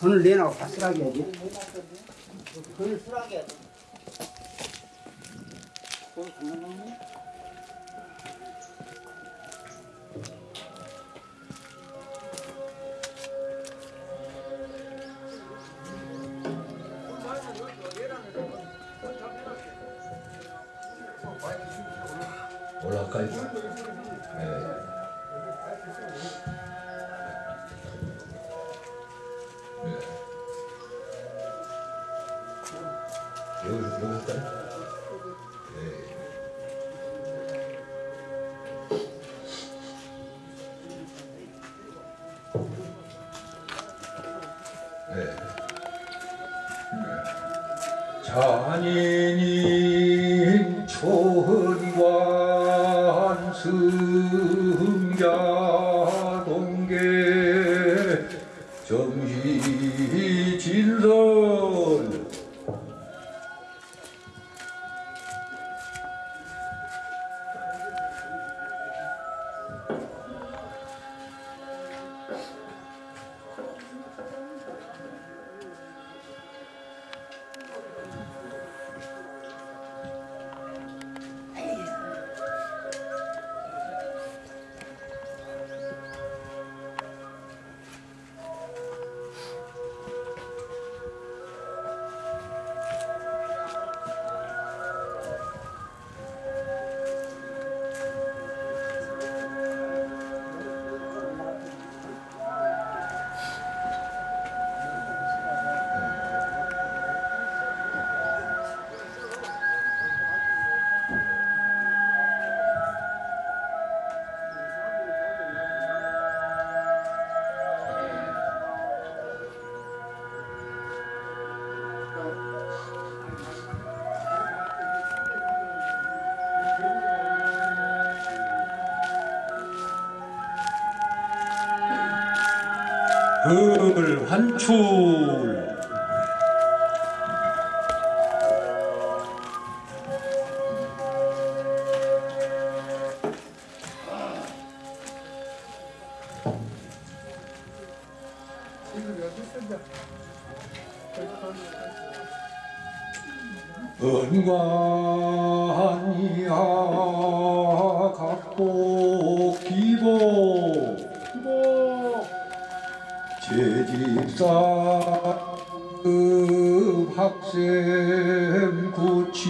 돈을 내놔고 바스라게 해야지. 돈을 쓰라게 해야 돼. 네. 네. 네. 잔인인 을 환출 은관이야 각복 기복 제집사 그 학생 구치문에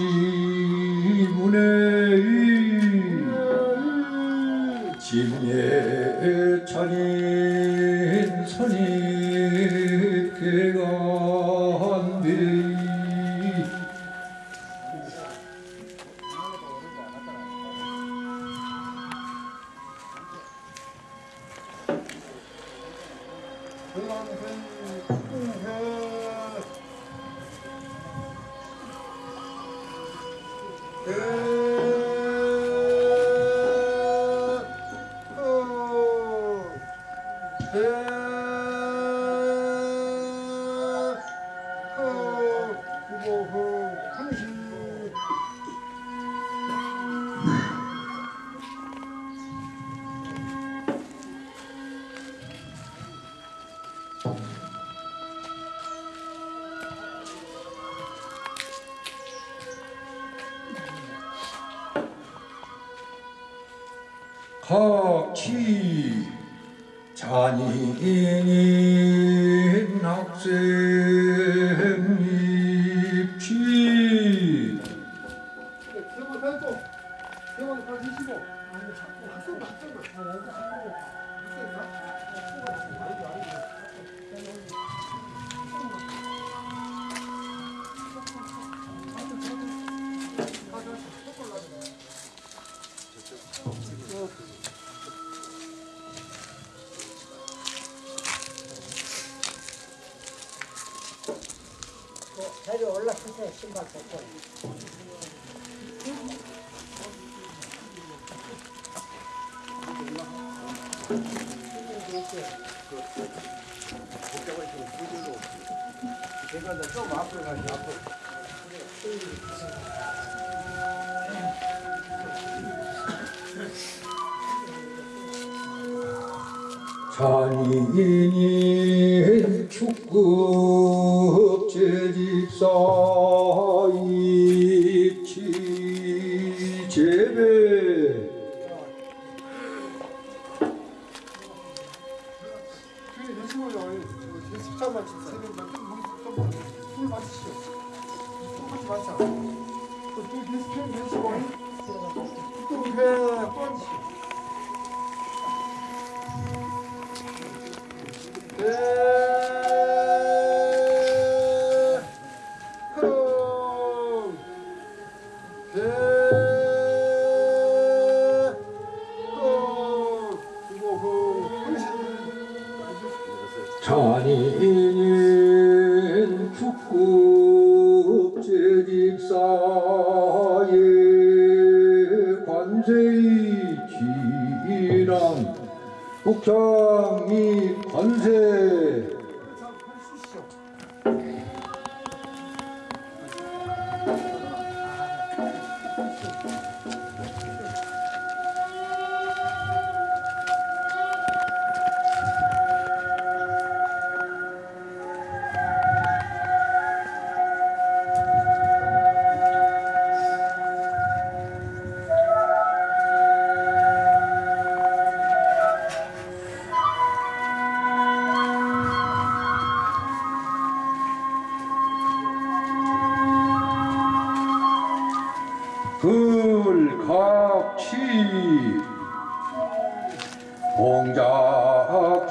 짐예 차린 선입 그 자리 올라서서 신발 벗고. 좀 앞으로 가지 앞으로 찬이 Yeah. 글각치 공작전자.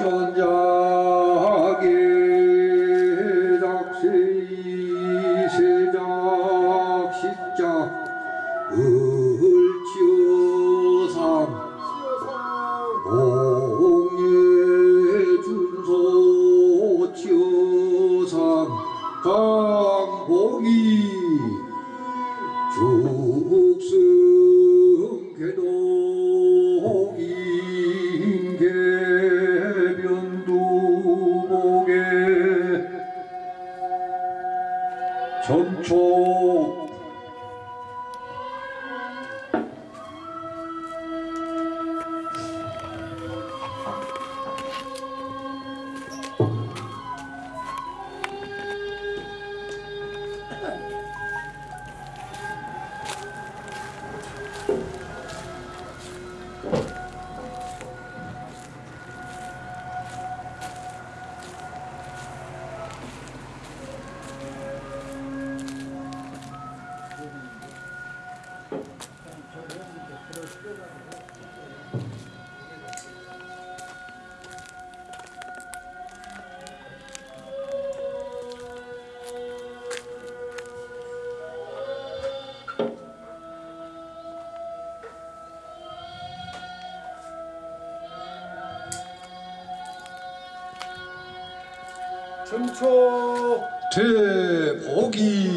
초 대복이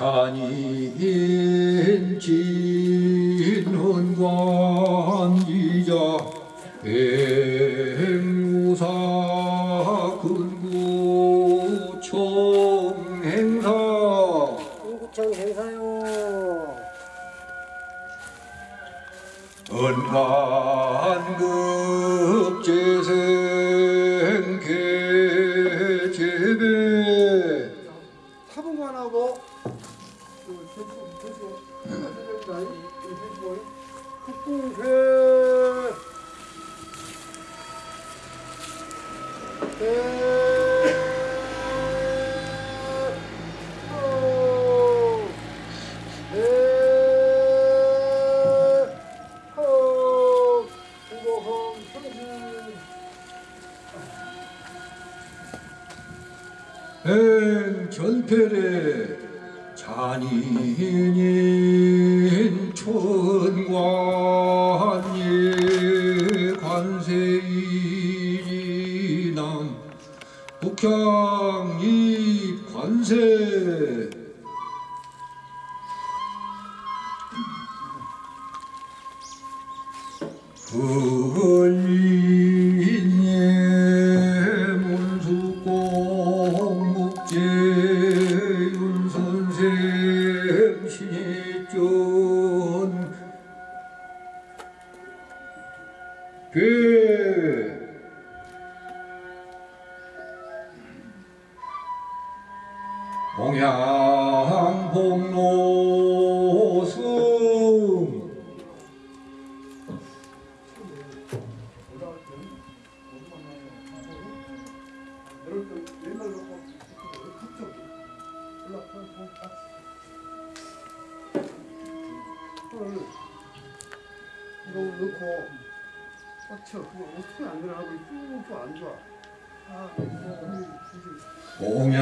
찬이인지. pur 안 좋아. 오면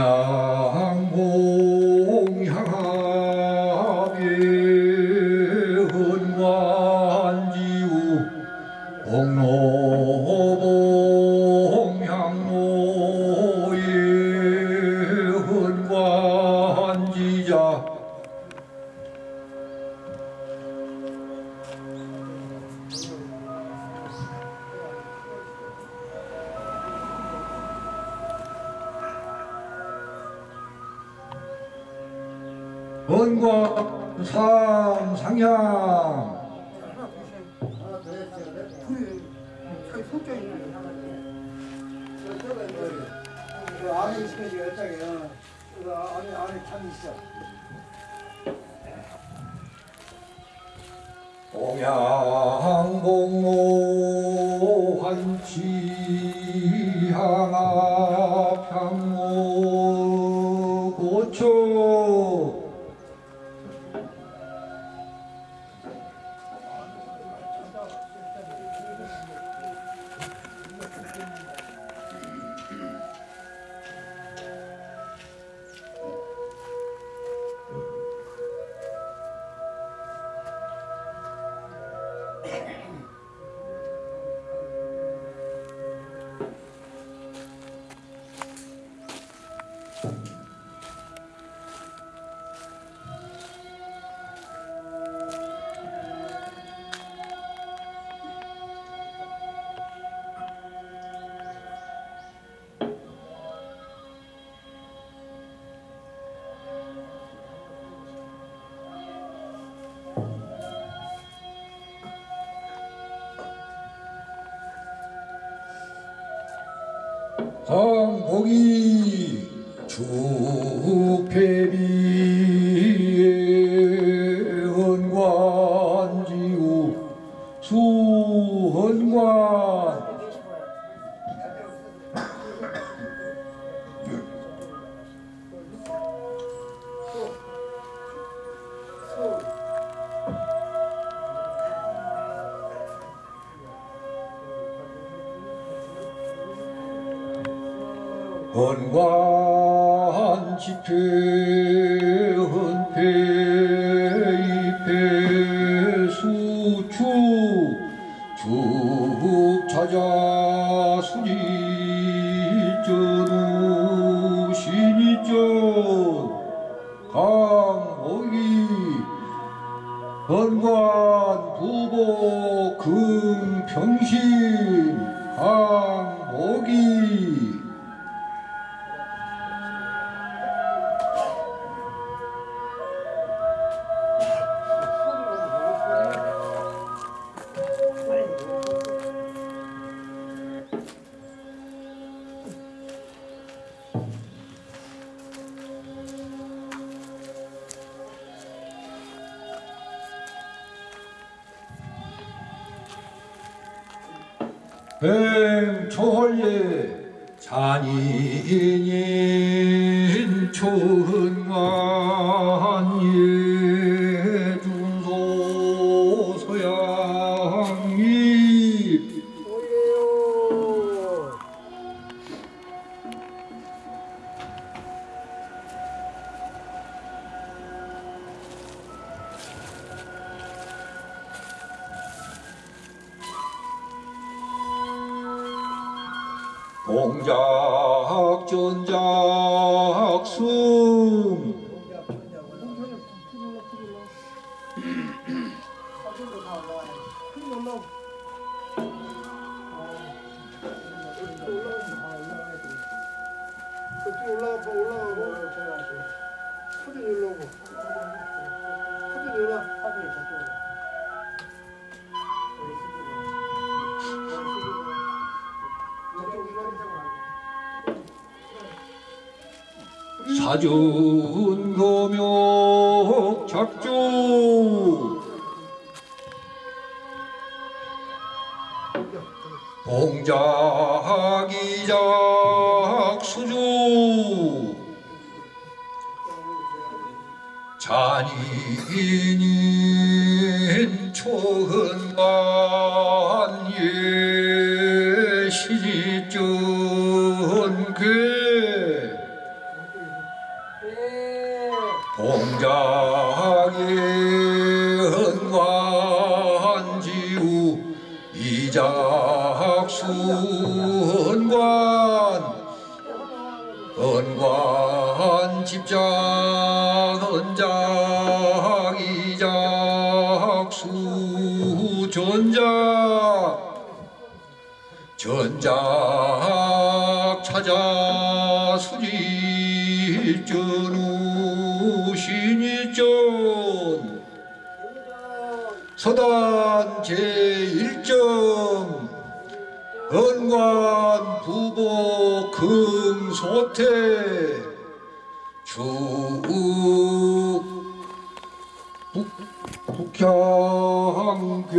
안에 있으면 열장이야. 안에, 안에 창이 있어. 동양공노한치 어, 강복이 축패 순이전 우신이전 강호이 번관 부복 금평신. 강 아. 동작 전작 수 잔인인 초흥만 예시전괴 봉자의 헌관지우 이작순관 헌관 집장 전작 전작 찾아 수지전우 신이전. 서단 제1점. 은관 부보 금소태. 주 북, 북향괴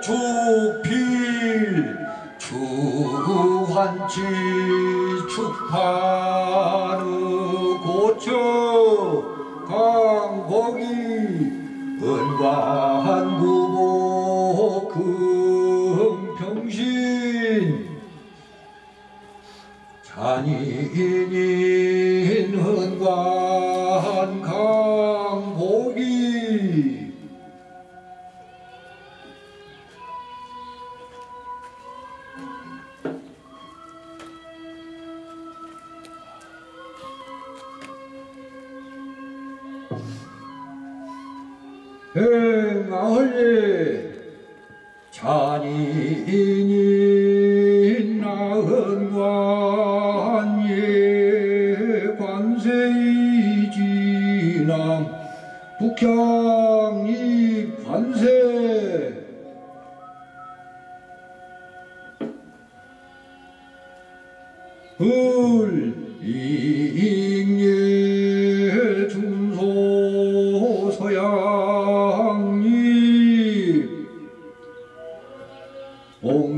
복축필 주환치 축파르 고처 강복이 은관부보 금평신. 잔인인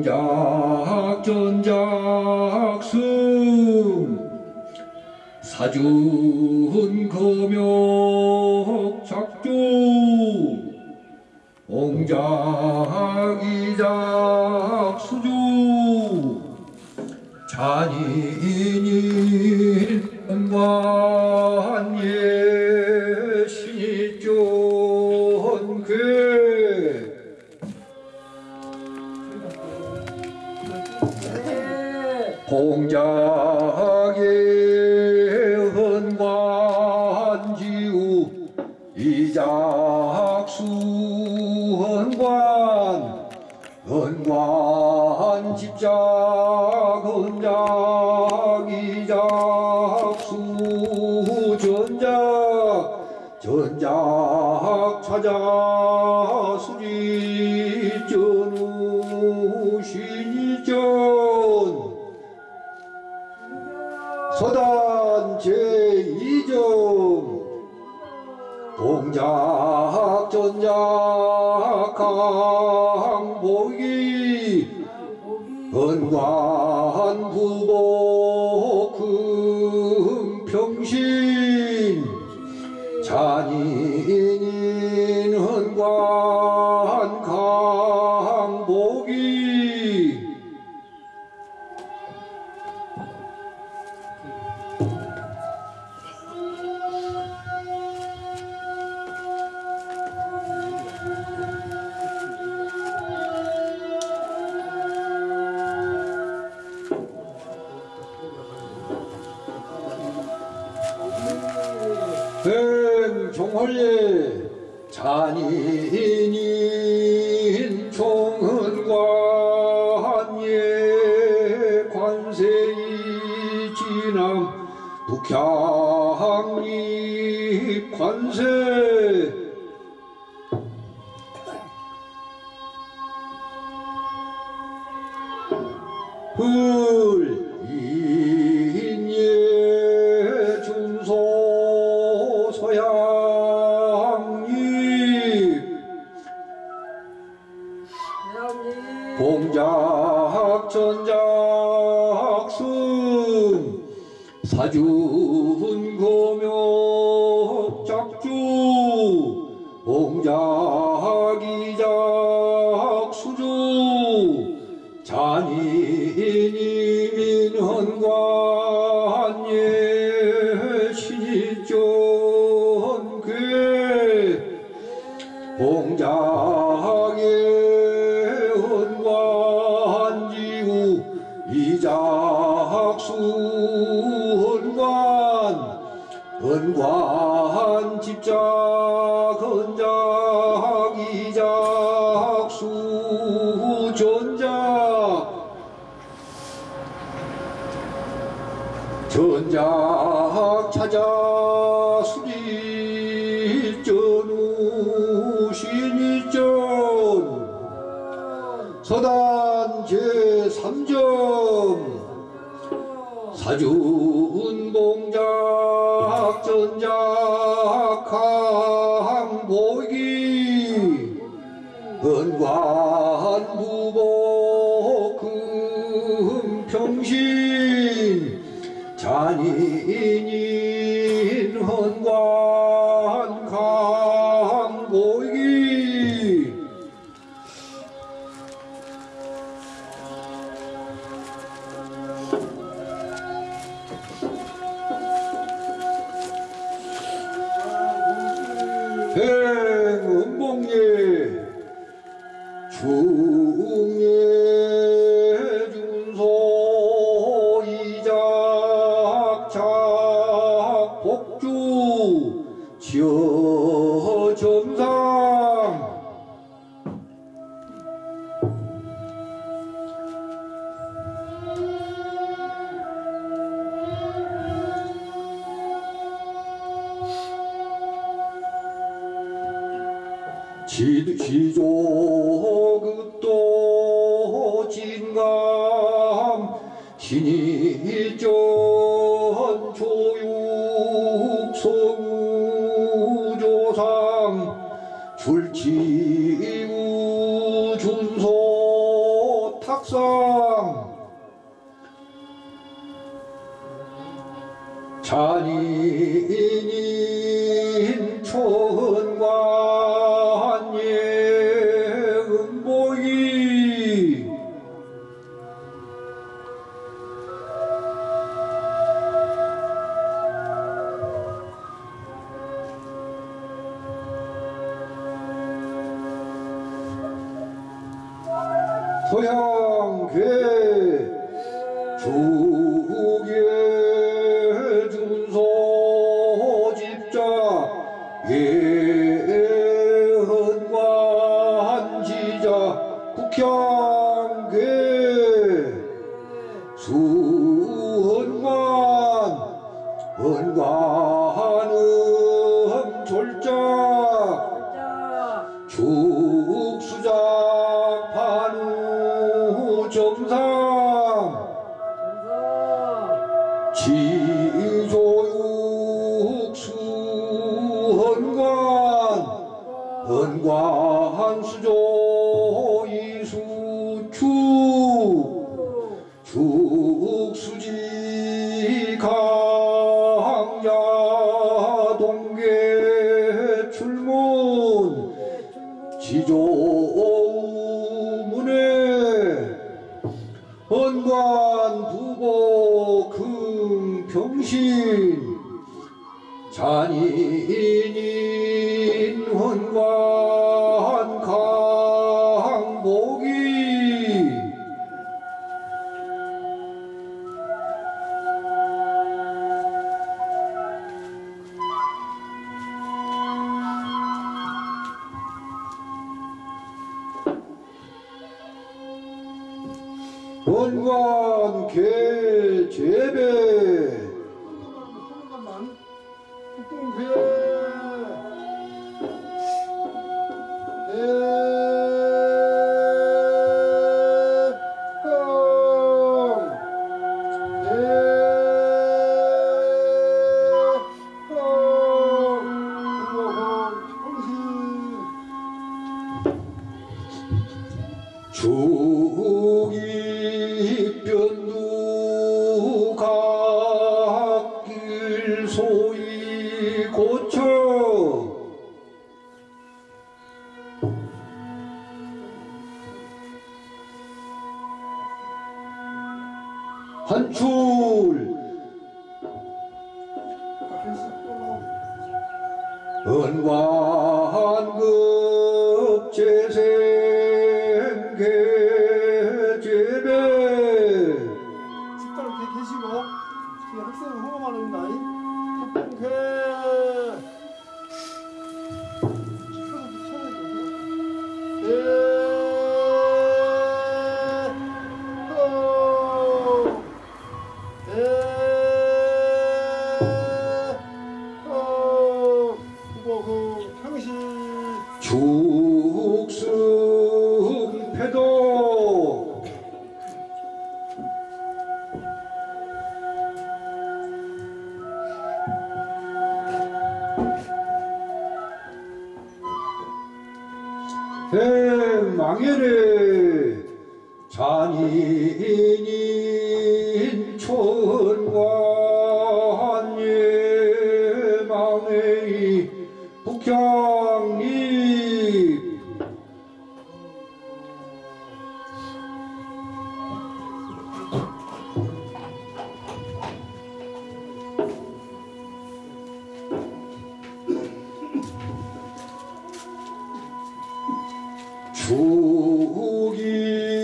옹작 전작 승 사준 금욕 작주 옹작 이작 수주 잔인 안 녕. 왕의 관세이 지남 북향이 관세 이작수헌관 은관 집작 은작 이작수 전작 전작 찾아 수리 전우신이전 서다 윤봉작 전작 항복이 은과 네, 행운봉예 주 자리인 초과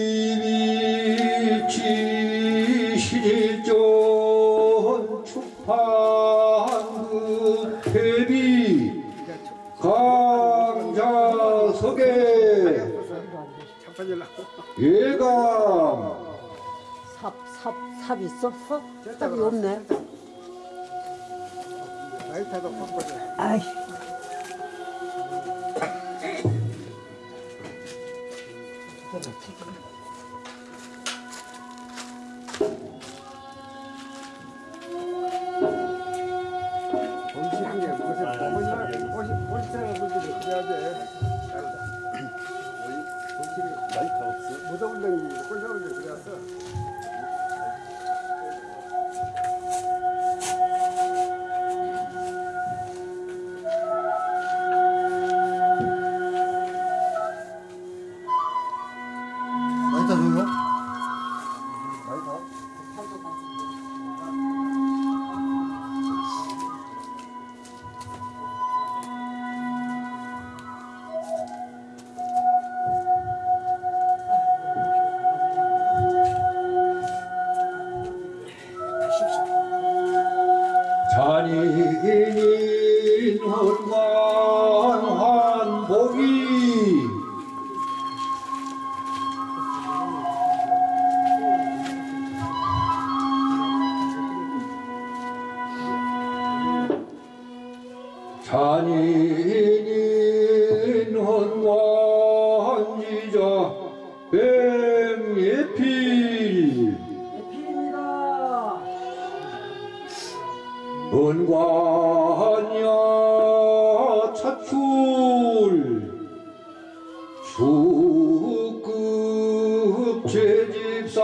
조기니 지시전 축판 회비 강자석에 예감. 삽 삽 삽 있어? 어? 삽이 없네. 제집사